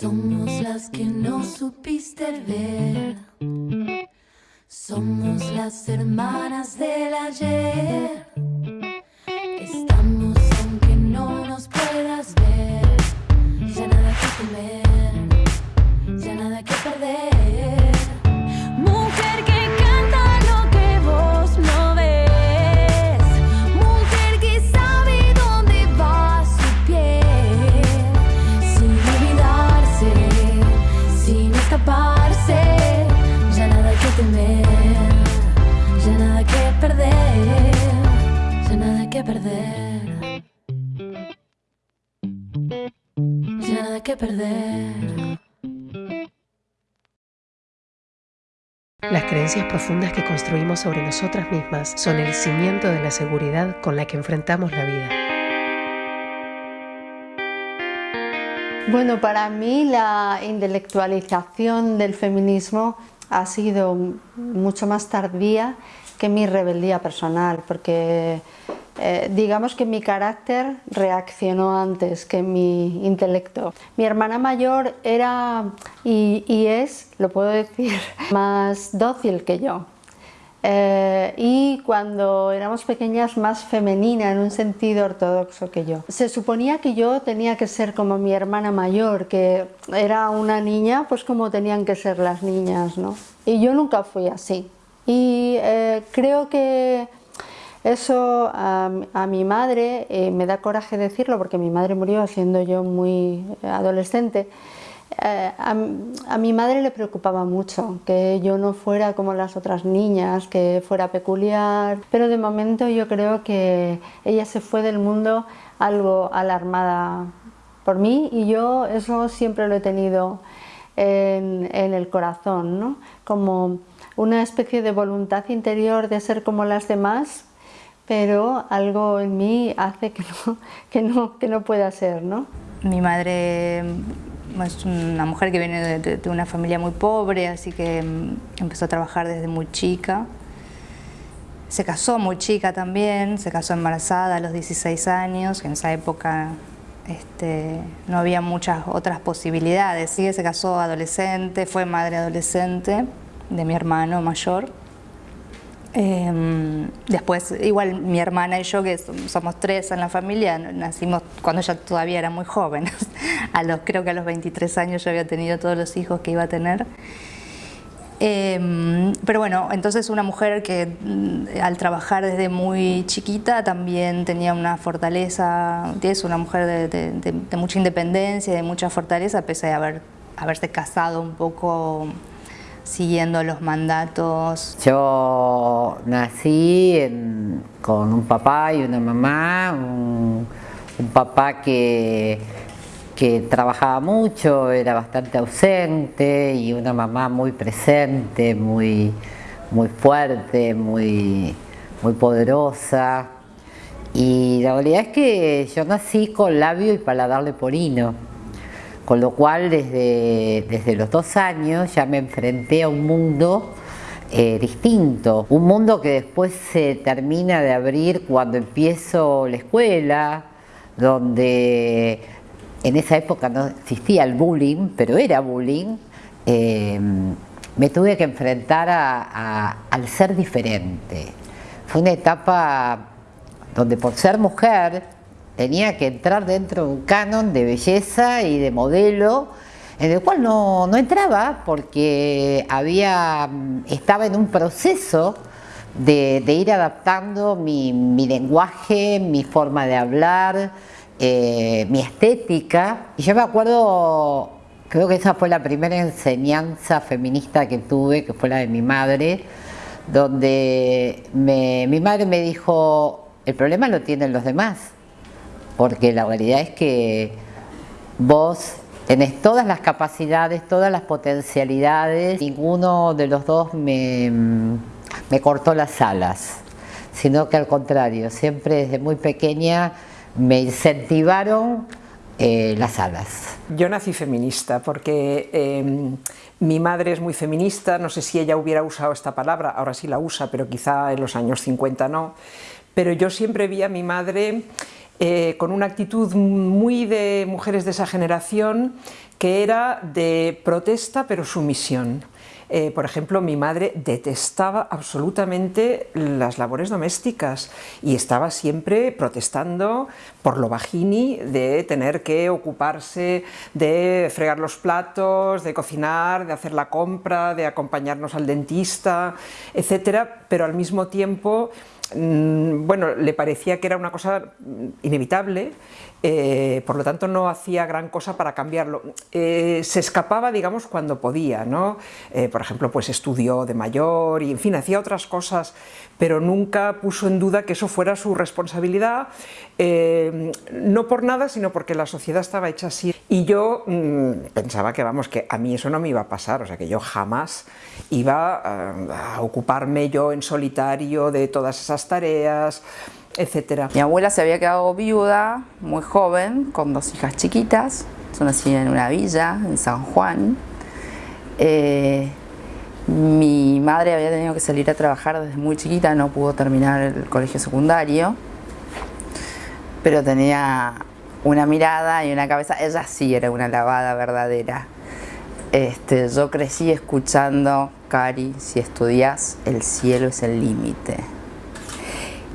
Somos las que no supiste ver. Somos las hermanas del que perder. Ya nada que perder. Las creencias profundas que construimos sobre nosotras mismas son el cimiento de la seguridad con la que enfrentamos la vida. Bueno, para mí la intelectualización del feminismo ha sido mucho más tardía que mi rebeldía personal, porque eh, digamos que mi carácter reaccionó antes que mi intelecto. Mi hermana mayor era y, es, lo puedo decir, más dócil que yo. Eh, y cuando éramos pequeñas más femenina en un sentido ortodoxo que yo. Se suponía que yo tenía que ser como mi hermana mayor, que era una niña pues como tenían que ser las niñas, ¿no? Y yo nunca fui así. Y eh, creo que eso a, a mi madre, eh, me da coraje decirlo porque mi madre murió siendo yo muy adolescente, eh, a, a, mi madre le preocupaba mucho que yo no fuera como las otras niñas, que fuera peculiar, pero de momento yo creo que ella se fue del mundo algo alarmada por mí y yo eso siempre lo he tenido en, en el corazón, ¿no? como una especie de voluntad interior de ser como las demás, pero algo en mí hace que no, que no, que no pueda ser. ¿no? Mi madre es una mujer que viene de, de, una familia muy pobre, así que empezó a trabajar desde muy chica. Se casó muy chica también, se casó embarazada a los 16 años, que en esa época este, no había muchas otras posibilidades. Sí, se casó adolescente, fue madre adolescente de mi hermano mayor. Eh, después, igual mi hermana y yo, que somos tres en la familia, nacimos cuando ella todavía era muy joven. a los, creo que a los 23 años yo había tenido todos los hijos que iba a tener. Eh, pero bueno, entonces una mujer que al trabajar desde muy chiquita también tenía una fortaleza, es una mujer de, de, de, de mucha independencia, de mucha fortaleza, pese a haber, haberse casado un poco siguiendo los mandatos? Yo nací con un papá y una mamá, un, un papá que, que, trabajaba mucho, era bastante ausente y una mamá muy presente, muy, muy fuerte, muy, muy poderosa. Y la realidad es que yo nací con labio y paladar leporino con lo cual desde, desde los dos años ya me enfrenté a un mundo eh, distinto, un mundo que después se termina de abrir cuando empiezo la escuela, donde en esa época no existía el bullying, pero era bullying, eh, me tuve que enfrentar a, al ser diferente. Fue una etapa donde por ser mujer tenía que entrar dentro de un canon de belleza y de modelo en el cual no, no entraba porque había, estaba en un proceso de, ir adaptando mi, mi, lenguaje, mi forma de hablar, eh, mi estética. Y yo me acuerdo, creo que esa fue la primera enseñanza feminista que tuve, que fue la de mi madre, donde me, mi madre me dijo, el problema lo tienen los demás porque la realidad es que vos tenés todas las capacidades, todas las potencialidades, ninguno de los dos me, me cortó las alas, sino que al contrario, siempre desde muy pequeña me incentivaron eh, las alas. Yo nací feminista porque em, mi madre es muy feminista, no sé si ella hubiera usado esta palabra, ahora sí la usa, pero quizá en los años 50 no, pero yo siempre vi a mi madre eh, con una actitud muy de mujeres de esa generación que era de protesta pero sumisión. Eh, por ejemplo, mi madre detestaba absolutamente las labores domésticas y estaba siempre protestando por lo bajini de tener que ocuparse de fregar los platos, de cocinar, de hacer la compra, de acompañarnos al dentista, etcétera, pero al mismo tiempo bueno, le parecía que era una cosa inevitable eh, por lo tanto no hacía gran cosa para cambiarlo. Eh, se escapaba, digamos, cuando podía, ¿no? Eh, por ejemplo, pues estudió de mayor y, en fin, hacía otras cosas, pero nunca puso en duda que eso fuera su responsabilidad, no por nada, sino porque la sociedad estaba hecha así. Y yo mm, pensaba que, vamos, que a mí eso no me iba a pasar, o sea, que yo jamás iba a ocuparme yo en solitario de todas esas tareas, etcétera. Mi abuela se había quedado viuda muy joven, con dos hijas chiquitas, yo nací en una villa, en San Juan. Eh, mi madre había tenido que salir a trabajar desde muy chiquita, no pudo terminar el colegio secundario, pero tenía una mirada y una cabeza, ella sí era una lavada verdadera. Este, yo crecí escuchando, Cari, si estudias, el cielo es el límite.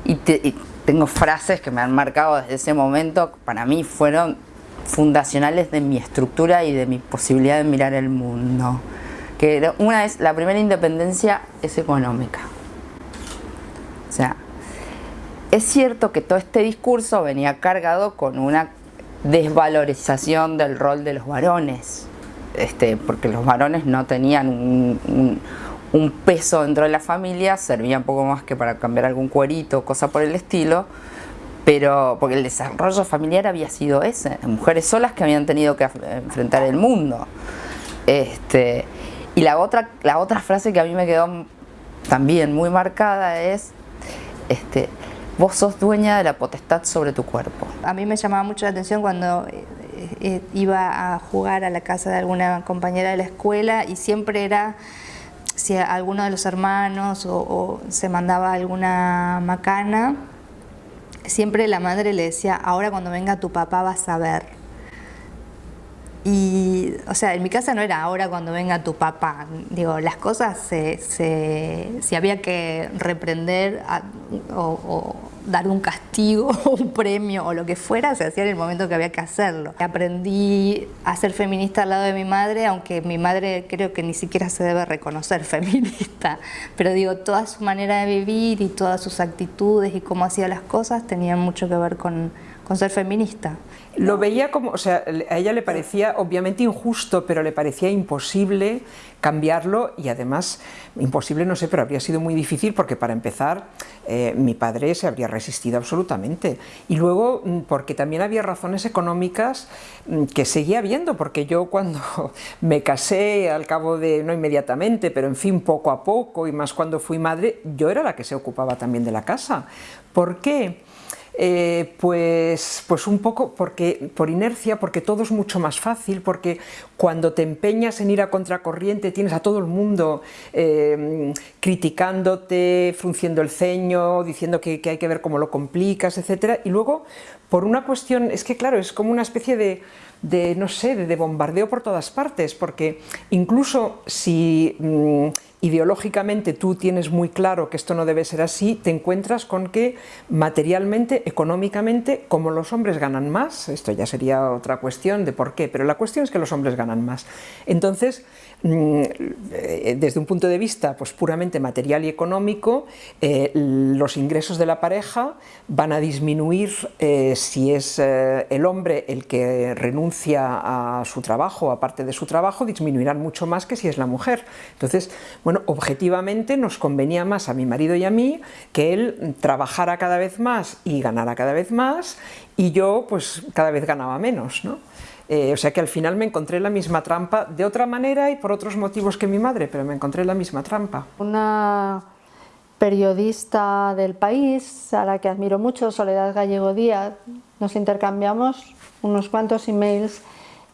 Y, y, tengo frases que me han marcado desde ese momento, para mí fueron fundacionales de mi estructura y de mi posibilidad de mirar el mundo. Que una es, la primera independencia es económica. O sea, es cierto que todo este discurso venía cargado con una desvalorización del rol de los varones, este, porque los varones no tenían un peso dentro de la familia, servía un poco más que para cambiar algún cuerito, cosa por el estilo, pero porque el desarrollo familiar había sido ese, mujeres solas que habían tenido que enfrentar el mundo. Este, y la otra, la otra frase que a mí me quedó también muy marcada es, este, vos sos dueña de la potestad sobre tu cuerpo. A mí me llamaba mucho la atención cuando eh, eh, iba a jugar a la casa de alguna compañera de la escuela y siempre era si alguno de los hermanos o, se mandaba alguna macana, siempre la madre le decía, ahora cuando venga tu papá vas a ver. Y, o sea, en mi casa no era ahora cuando venga tu papá. Digo, las cosas se, se, había que reprender o, dar un castigo o un premio o lo que fuera, se hacía en el momento que había que hacerlo. Aprendí a ser feminista al lado de mi madre, aunque mi madre creo que ni siquiera se debe reconocer feminista. Pero digo, toda su manera de vivir y todas sus actitudes y cómo hacía las cosas tenían mucho que ver con, con ser feminista. Lo veía como, o sea, a ella le parecía obviamente injusto, pero le parecía imposible cambiarlo y además, imposible no sé, pero habría sido muy difícil porque para empezar eh, mi padre se habría resistido absolutamente y luego mm, porque también había razones económicas mm, que seguía habiendo, porque yo cuando me casé al cabo de, no inmediatamente, pero en fin poco a poco y más cuando fui madre, yo era la que se ocupaba también de la casa. ¿Por qué? Eh, pues, pues un poco porque, por inercia, porque todo es mucho más fácil, porque cuando te empeñas en ir a contracorriente tienes a todo el mundo eh, criticándote, frunciendo el ceño, diciendo que, hay que ver cómo lo complicas, etc. Y luego, por una cuestión, es que claro, es como una especie de, no sé, de, bombardeo por todas partes, porque incluso si... Mm, ideológicamente tú tienes muy claro que esto no debe ser así, te encuentras con que materialmente, económicamente, como los hombres ganan más, esto ya sería otra cuestión de por qué, pero la cuestión es que los hombres ganan más. Entonces, mm, eh, desde un punto de vista pues, puramente material y económico, eh, los ingresos de la pareja van a disminuir eh, si es el hombre el que renuncia a su trabajo, aparte de su trabajo, disminuirán mucho más que si es la mujer. Entonces, bueno, objetivamente nos convenía más a mi marido y a mí que él trabajara cada vez más y ganara cada vez más y yo pues cada vez ganaba menos, ¿no? Eh, o sea que al final me encontré la misma trampa de otra manera y por otros motivos que mi madre, pero me encontré la misma trampa. Una periodista del país, a la que admiro mucho, Soledad Gallego Díaz, nos intercambiamos unos cuantos emails.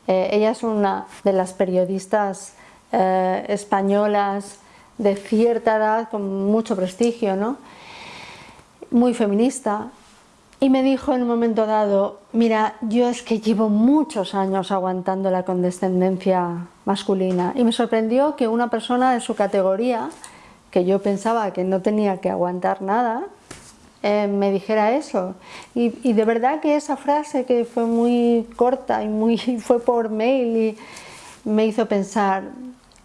Eh, ella es una de las periodistas eh, españolas de cierta edad, con mucho prestigio, ¿no? muy feminista, y me dijo en un momento dado, mira, yo es que llevo muchos años aguantando la condescendencia masculina y me sorprendió que una persona de su categoría, que yo pensaba que no tenía que aguantar nada, eh, me dijera eso. Y, de verdad que esa frase que fue muy corta y muy, fue por mail y me hizo pensar,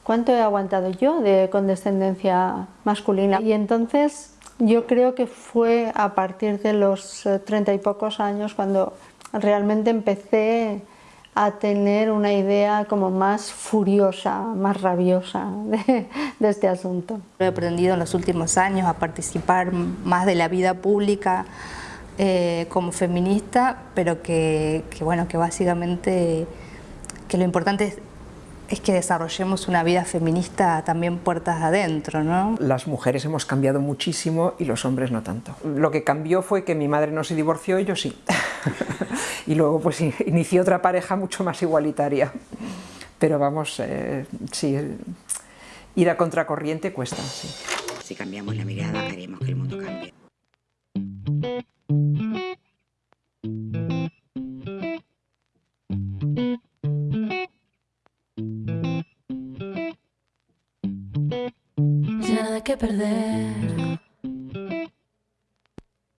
¿cuánto he aguantado yo de condescendencia masculina? Y entonces yo creo que fue a partir de los eh, treinta y pocos años cuando realmente empecé a tener una idea como más furiosa, más rabiosa de, este asunto. He aprendido en los últimos años a participar más de la vida pública eh, como feminista, pero que, que, bueno, que básicamente que lo importante es es que desarrollemos una vida feminista también puertas adentro, ¿no? Las mujeres hemos cambiado muchísimo y los hombres no tanto. Lo que cambió fue que mi madre no se divorció y yo sí. y luego pues inicié otra pareja mucho más igualitaria. Pero vamos, eh, sí, ir a contracorriente cuesta, sí. Si cambiamos la mirada, haremos que el mundo cambie.